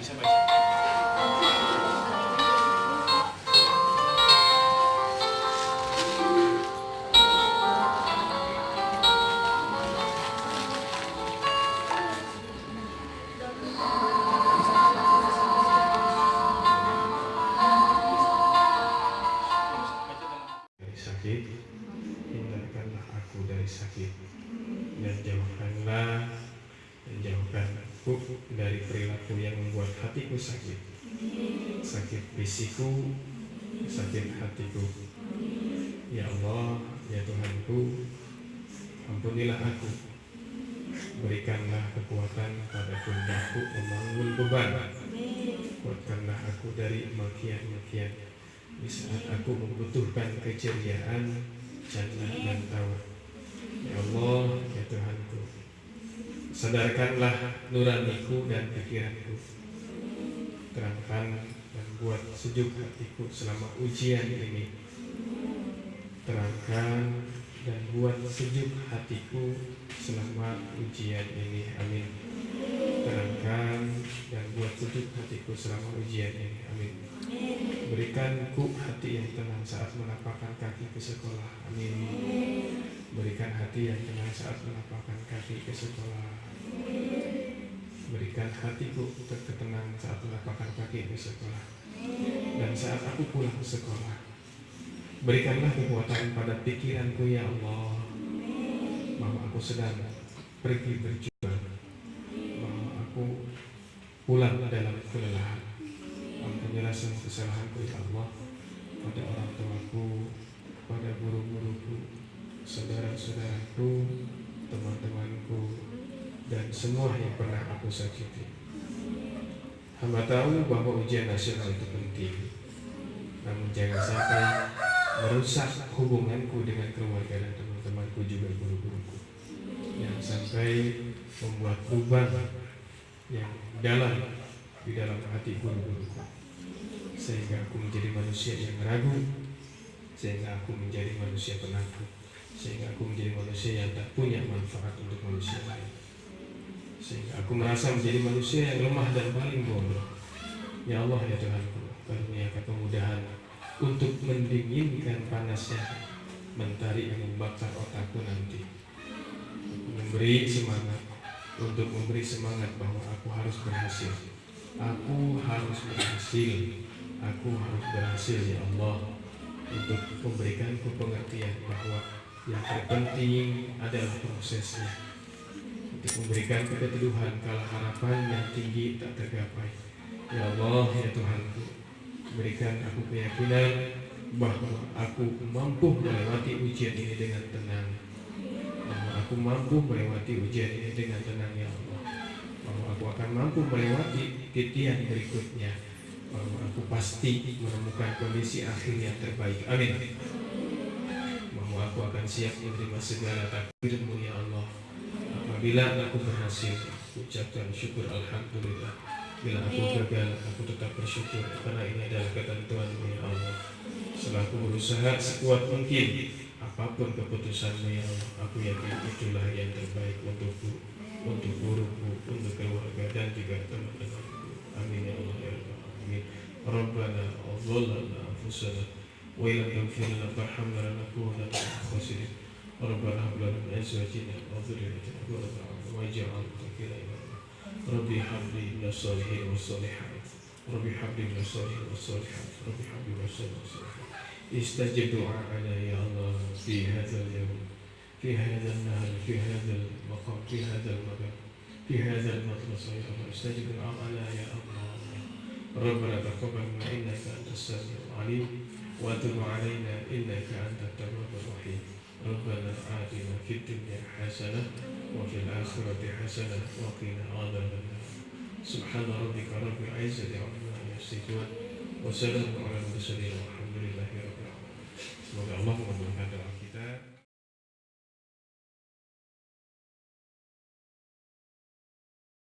dari sakit hindarkanlah aku dari sakit. Dan jauhkanlah dari perilaku yang membuat hatiku sakit. Sakit fisikku sakit hatiku. Ya Allah ya Tuhanku ampunilah aku. Berikanlah kekuatan pada pundakku membangun beban. Kuatkanlah aku dari makian-makian di saat aku membutuhkan keceriaan, jannah dan tawa. Ya Allah, ya Tuhanku, sadarkanlah nuraniku dan pikiranku. Terangkan dan buat sejuk hatiku selama ujian ini. Terangkan dan buat sejuk hatiku selama ujian ini. Amin. Terangkan dan buat sejuk hatiku selama ujian ini. Amin. Berikanku hati yang tenang saat menapakkan kaki ke sekolah. Amin. Berikan hati yang tenang saat menapakkan kaki ke sekolah. Berikan hatiku tertenang saat menapakkan kaki ke sekolah. Dan saat aku pulang ke sekolah. Berikanlah kekuatan pada pikiranku ya Allah. Bahwa aku sedang pergi berjuang. Bahwa aku pulang dalam kelelahan. Ampunilah semua kesalahanku ya Allah pada orang tuaku, pada guru-guruku, saudara-saudaraku, dan semua yang pernah aku sakiti. Hamba tahu bahwa ujian nasional itu penting, namun jangan sampai merusak hubunganku dengan keluarga dan teman-temanku juga guru-guruku. Jangan sampai membuat beban yang dalam di dalam hati guru-guruku. Sehingga aku menjadi manusia yang ragu. Sehingga aku menjadi manusia penakut. Sehingga aku menjadi manusia yang tak punya manfaat untuk manusia lain sehingga aku merasa menjadi manusia yang lemah dan paling bodoh. Ya Allah ya Tuhanku karuniakan kemudahan untuk mendinginkan panasnya mentari yang membakar otakku nanti. Memberi semangat untuk memberi semangat bahwa aku harus berhasil. Aku harus berhasil. Aku harus berhasil ya Allah Untuk memberikanku pengertian bahwa Yang terpenting adalah prosesnya Untuk memberikan keteduhan Kalau harapan yang tinggi tak tergapai. Ya Allah ya Tuhanku Berikan aku keyakinan Bahwa aku mampu melewati ujian ini dengan tenang. Bahwa aku mampu melewati ujian ini dengan tenang ya Allah. Bahwa aku akan mampu melewati titian berikutnya. Bahwa aku pasti menemukan kondisi akhir yang terbaik. Amin. Bahwa aku akan siap menerima segala takdirmu ya Allah apabila aku berhasil ucapkan syukur Alhamdulillah bila aku gagal aku tetap bersyukur karena ini adalah ketentuanmu ya Allah setelah aku berusaha sekuat mungkin apa pun keputusanmu ya Allah aku yakin itulah yang terbaik untukku untuk guruku, untuk keluarga dan juga teman-temanku. Amin ya Allah ya Rabbal alamin. Rabbana anfusana wa illam taghfir lana warhamna lanakunanna minal ربنا هب لنا من أزواجنا وذريتنا قرة اعين واجعلنا ربي هب لي من الصالحين والصالحات. ربي هب لي من الصالحين والصالحات. ربي هب لي من الصالحين والصالحات. استجب دعاءنا يا الله في هذا اليوم في هذا النهر في هذا المقام في هذا المكان في هذا المدرسة يا الله. استجب دعاءنا يا الله. ربنا تقبل ما إنك أنت السميع العليم وتب علينا إنك أنت التواب الرحيم. ربنا آتنا في الدنيا حسنة وفي الآخرة حسنة وقنا عذاب النار. سبحان ربك رب العزة عما يصفون وسلام على المرسلين والحمد